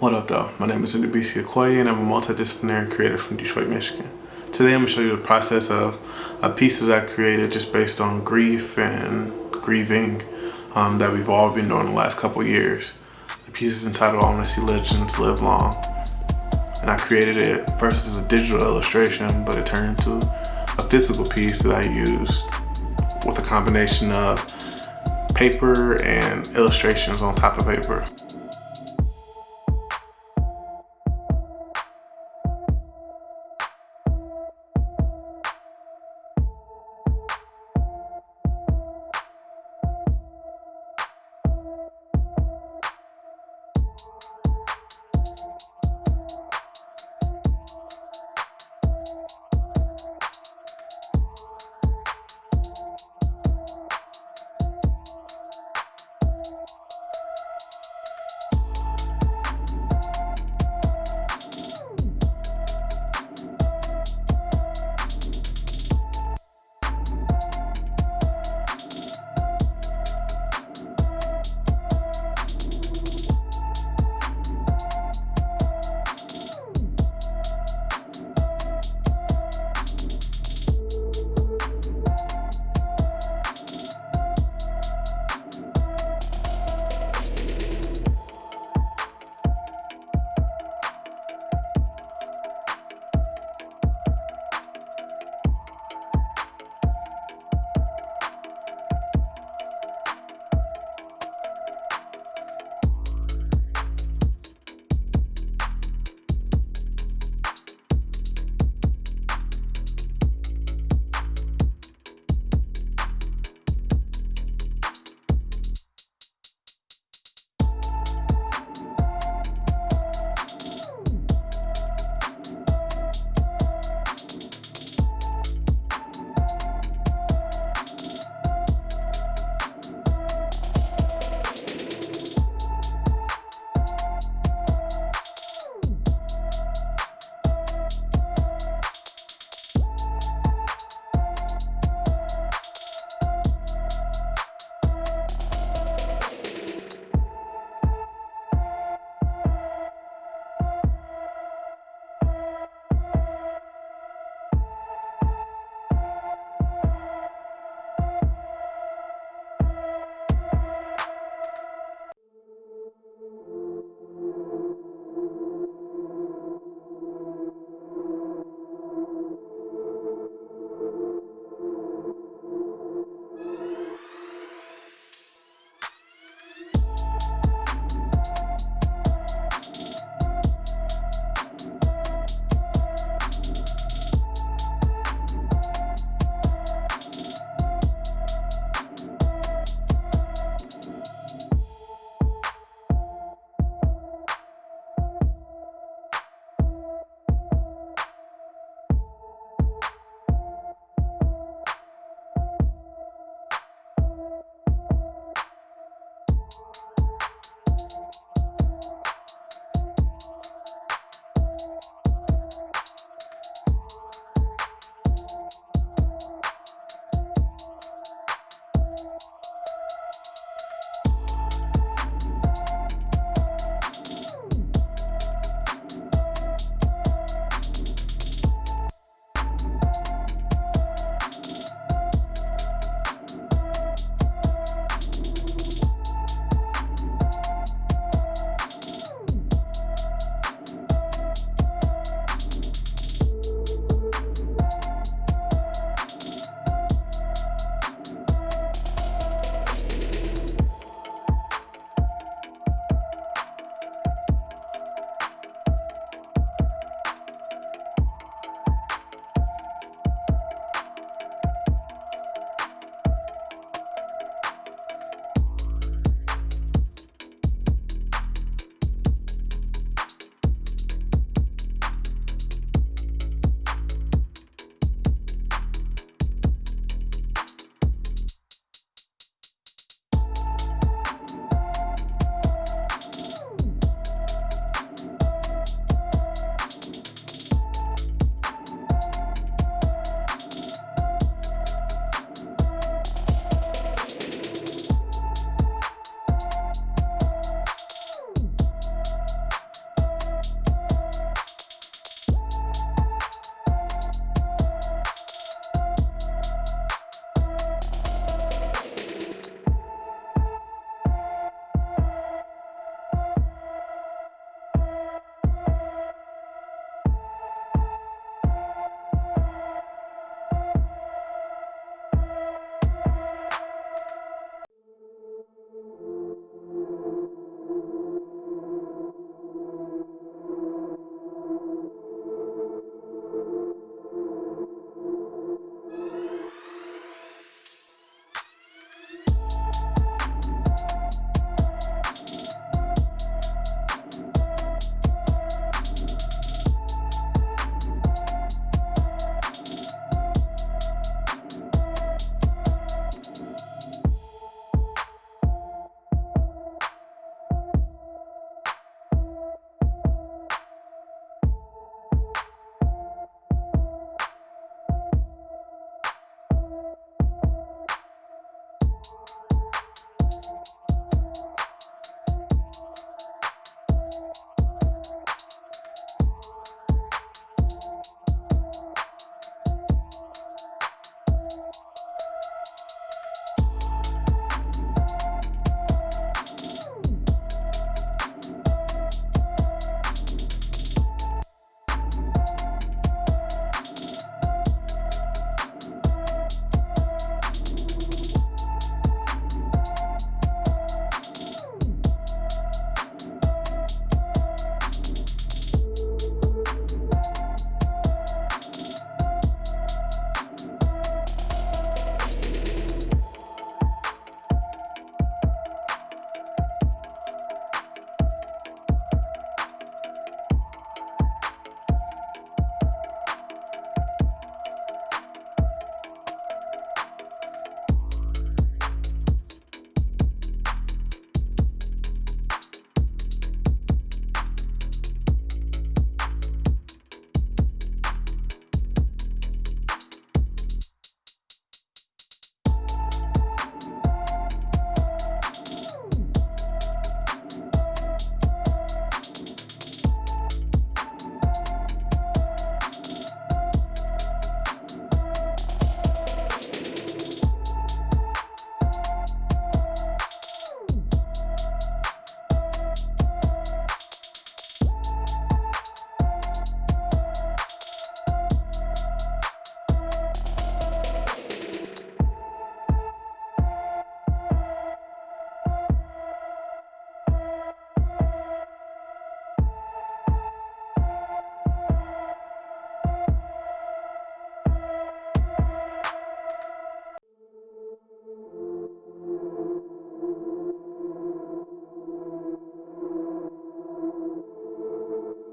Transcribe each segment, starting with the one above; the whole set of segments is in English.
What up though? My name is Ndubisi Okoye and I'm a multidisciplinary creator from Detroit, Michigan. Today I'm going to show you the process of a piece that I created just based on grief and grieving um, that we've all been doing the last couple years. The piece is entitled I Want to See Legends Live Long. And I created it first as a digital illustration, but it turned into a physical piece that I used with a combination of paper and illustrations on top of paper.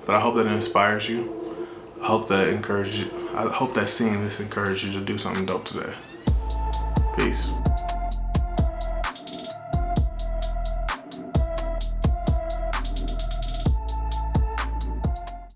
But I hope that it inspires you. I hope that encourages you. I hope that seeing this encourages you to do something dope today. Peace.